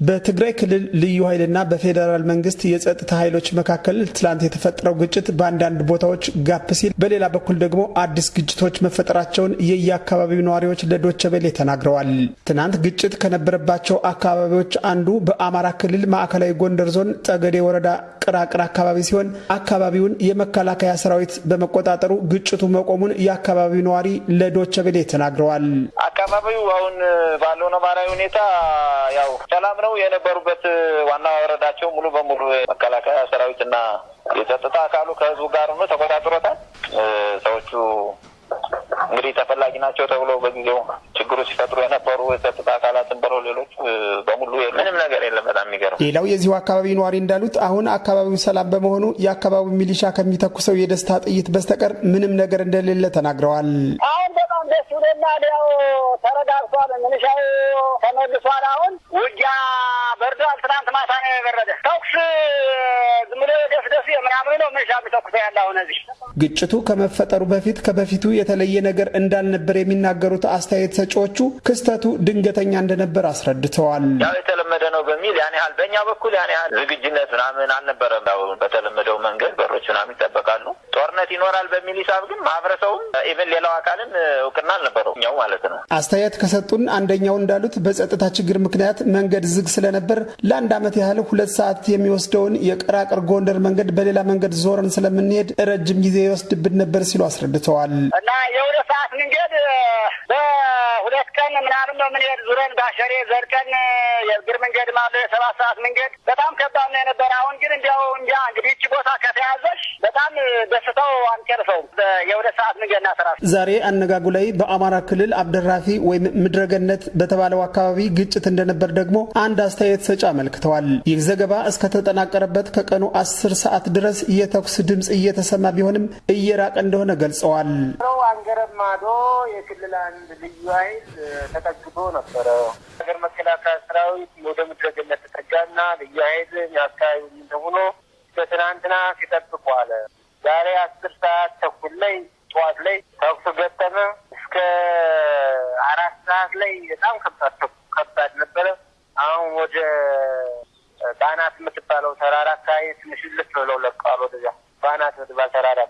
በትግራይ ክልል ልዩ ኃይልና በፌዴራል መንግስት የጸጥታ ኃይሎች መካከል ትላንት የተፈጠረው ግጭት በአንዳንድ ቦታዎች ጋብ ሲል፣ በሌላ በኩል ደግሞ አዲስ ግጭቶች መፈጠራቸውን የየአካባቢው ነዋሪዎች ለዶቸ ቬለ ተናግረዋል። ትናንት ግጭት ከነበረባቸው አካባቢዎች አንዱ በአማራ ክልል ማዕከላዊ ጎንደር ዞን ጠገዴ ወረዳ ቅራቅር አካባቢ ሲሆን አካባቢውን የመከላከያ ሰራዊት በመቆጣጠሩ ግጭቱ መቆሙን የአካባቢው ነዋሪ ለዶቸ ቬለ ተናግረዋል። አካባቢው አሁን ባለው ነባራዊ ሁኔታ ያው ሰላም ነው የነበሩበት ዋና ወረዳቸው ሙሉ በሙሉ መከላከያ ሰራዊትና የጸጥታ አካሉ ከህዝቡ ጋር ሆኖ ተቆጣጥሮታል። ሰዎቹ እንግዲህ ተፈላጊ ናቸው ተብሎ በጊዜው ችግሩ ሲፈጥሩ የነበሩ የጸጥታ አካላትን በሮ ሌሎች በሙሉ ምንም ነገር የለም። በጣም የሚገርም ሌላው የዚሁ አካባቢ ነዋሪ እንዳሉት አሁን አካባቢው ሰላም በመሆኑ የአካባቢው ሚሊሻ ከሚተኩሰው የደስታ ጥይት በስተቀር ምንም ነገር እንደሌለ ተናግረዋል። ደስ ብሎናል። ያው ተረጋግቷል። ሚሊሻው ተመልሷል። አሁን ውጊያ በርዷል። ትናንት ማታ ነው የበረደ። ተኩስ ዝም ብሎ ደስ ደስ ምናምን ነው ሚሊሻ የሚተኩሰው ያለ አሁን እዚህ ግጭቱ ከመፈጠሩ በፊት ከበፊቱ የተለየ ነገር እንዳልነበር የሚናገሩት አስተያየት ሰጪዎቹ ክስተቱ ድንገተኛ እንደነበር አስረድተዋል። ያው የተለመደ ነው በሚል ያን ያህል በእኛ በኩል ያን ያህል ዝግጅነት ምናምን አልነበረም። ያው በተለመደው መንገድ በሮች ምናምን ይጠበቃሉ። ጦርነት ይኖራል በሚል ሂሳብ ግን ማህበረሰቡም even ሌላው አካልም እውቅና አልነበረው እኛው ማለት ነው። አስተያየት ከሰጡን አንደኛው እንዳሉት በጸጥታ ችግር ምክንያት መንገድ ዝግ ስለነበር ለአንድ ዓመት ያህል ሁለት ሰዓት የሚወስደውን የቅራቅር ጎንደር መንገድ በሌላ መንገድ ዞረን ስለምንሄድ ረጅም ጊዜ ይወስድብን ነበር ሲሉ አስረድተዋል። እና የሁለት ሰዓት መንገድ በሁለት ቀን ምናምን ነው የምንሄድ ዙረን በሽሬ ዘርቀን የእግር መንገድ ማለ የሰባት ሰዓት መንገድ በጣም ከባድ ነው የነበረ። አሁን ግን እንዲያው እንጃ እንግዲህ ይቺ ቦታ ከተያዘሽ በጣም ደስተው አንጨርሰውም። የሁለት ሰዓት መንገድ ናሰራ ዛሬ አነጋጉ ላይ በአማራ ክልል አብደራፊ ወይም ምድረገነት በተባለው አካባቢ ግጭት እንደነበር ደግሞ አንድ አስተያየት ሰጪ አመልክተዋል። ይህ ዘገባ እስከተጠናቀረበት ከቀኑ አስር ሰዓት ድረስ የተኩስ ድምፅ እየተሰማ ቢሆንም እየራቀ እንደሆነ ገልጸዋል። አንገረብ ማዶ የክልል አንድ ልዩ ኃይል ተጠግቶ ነበረ። ሀገር መከላከያ ሰራዊት ወደ ምድረገነት ተጠጋና ልዩ ኃይል በትናንትና ሲጠብቁ አለ። ዛሬ አስር ሰዓት ተኩል ላይ ጠዋት ላይ ተኩስ ገጠመ። እስከ አራት ሰዓት ላይ በጣም ከባድ ከባድ ነበረ። አሁን ወደ ባናት የምትባለው ተራራ አካባቢ ትንሽ ልፍ ብለው ለቀዋል። ወደዚያ ባናት የምትባል ተራራ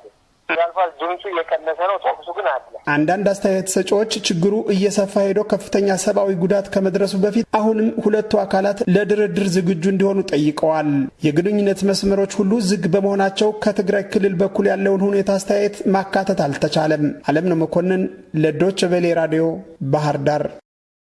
ያልፋል። ድምፁ እየቀነሰ ነው። ተኩሱ ግን አለ። አንዳንድ አስተያየት ሰጪዎች ችግሩ እየሰፋ ሄዶ ከፍተኛ ሰብአዊ ጉዳት ከመድረሱ በፊት አሁንም ሁለቱ አካላት ለድርድር ዝግጁ እንዲሆኑ ጠይቀዋል። የግንኙነት መስመሮች ሁሉ ዝግ በመሆናቸው ከትግራይ ክልል በኩል ያለውን ሁኔታ አስተያየት ማካተት አልተቻለም። አለምነው መኮንን ለዶች ቬሌ ራዲዮ ባህር ዳር